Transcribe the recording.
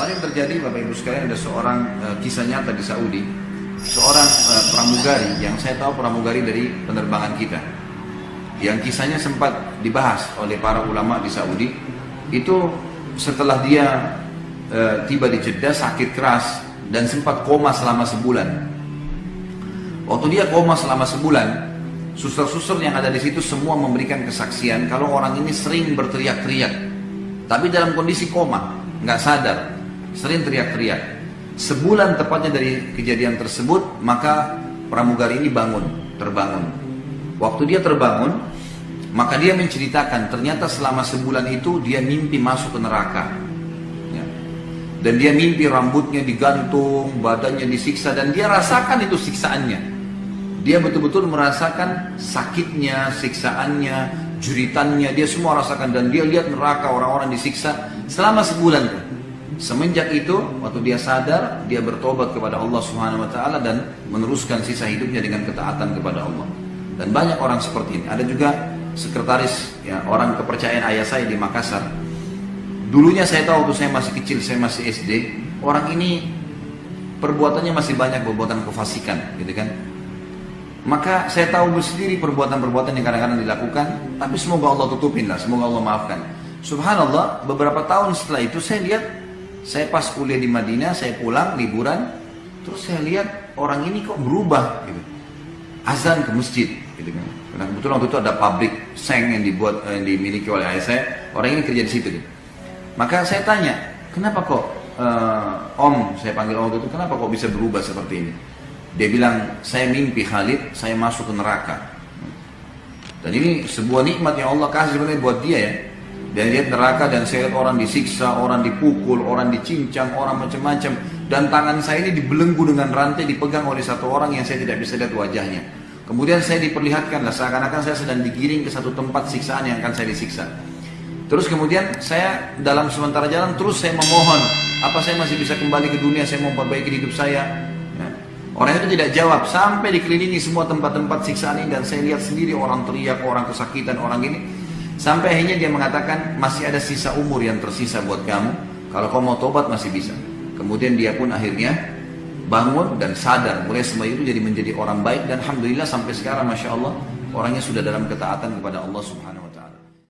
Kemarin terjadi Bapak Ibu sekalian ada seorang uh, kisah nyata di Saudi, seorang uh, pramugari yang saya tahu pramugari dari penerbangan kita. Yang kisahnya sempat dibahas oleh para ulama di Saudi. Itu setelah dia uh, tiba di Jeddah sakit keras dan sempat koma selama sebulan. Waktu dia koma selama sebulan, suster-suster yang ada di situ semua memberikan kesaksian kalau orang ini sering berteriak-teriak, tapi dalam kondisi koma, nggak sadar sering teriak-teriak. Sebulan tepatnya dari kejadian tersebut, maka pramugari ini bangun, terbangun. Waktu dia terbangun, maka dia menceritakan ternyata selama sebulan itu dia mimpi masuk ke neraka. Ya. Dan dia mimpi rambutnya digantung, badannya disiksa, dan dia rasakan itu siksaannya. Dia betul-betul merasakan sakitnya, siksaannya, juritannya, dia semua rasakan. Dan dia lihat neraka orang-orang disiksa selama sebulan. Semenjak itu, waktu dia sadar, dia bertobat kepada Allah Subhanahu Wa Taala dan meneruskan sisa hidupnya dengan ketaatan kepada Allah. Dan banyak orang seperti ini. Ada juga sekretaris, ya orang kepercayaan ayah saya di Makassar. Dulunya saya tahu waktu saya masih kecil, saya masih SD, orang ini perbuatannya masih banyak perbuatan kefasikan, gitu kan. Maka saya tahu sendiri perbuatan-perbuatan yang kadang-kadang dilakukan, tapi semoga Allah tutupin lah, semoga Allah maafkan. Subhanallah, beberapa tahun setelah itu saya lihat saya pas kuliah di Madinah, saya pulang liburan, terus saya lihat orang ini kok berubah gitu. Azan ke masjid gitu kan. Karena kebetulan waktu itu ada pabrik seng yang dibuat eh, yang dimiliki oleh ayah saya, orang ini kerja di situ gitu. Maka saya tanya, kenapa kok uh, Om, saya panggil Om itu, kenapa kok bisa berubah seperti ini? Dia bilang, saya mimpi Khalid, saya masuk ke neraka. Dan ini sebuah nikmat yang Allah kasih sebenarnya buat dia ya. Dan lihat neraka dan saya lihat orang disiksa, orang dipukul, orang dicincang, orang macam-macam. Dan tangan saya ini dibelenggu dengan rantai dipegang oleh satu orang yang saya tidak bisa lihat wajahnya. Kemudian saya diperlihatkan lah seakan-akan saya sedang digiring ke satu tempat siksaan yang akan saya disiksa. Terus kemudian saya dalam sementara jalan terus saya memohon, apa saya masih bisa kembali ke dunia, saya mau perbaiki hidup saya. Ya. Orang itu tidak jawab sampai dikelilingi semua tempat-tempat siksaan ini dan saya lihat sendiri orang teriak, orang kesakitan, orang ini. Sampai akhirnya dia mengatakan masih ada sisa umur yang tersisa buat kamu. Kalau kau mau tobat masih bisa. Kemudian dia pun akhirnya bangun dan sadar. Mulai semua itu jadi menjadi orang baik dan alhamdulillah sampai sekarang masya Allah orangnya sudah dalam ketaatan kepada Allah Subhanahu.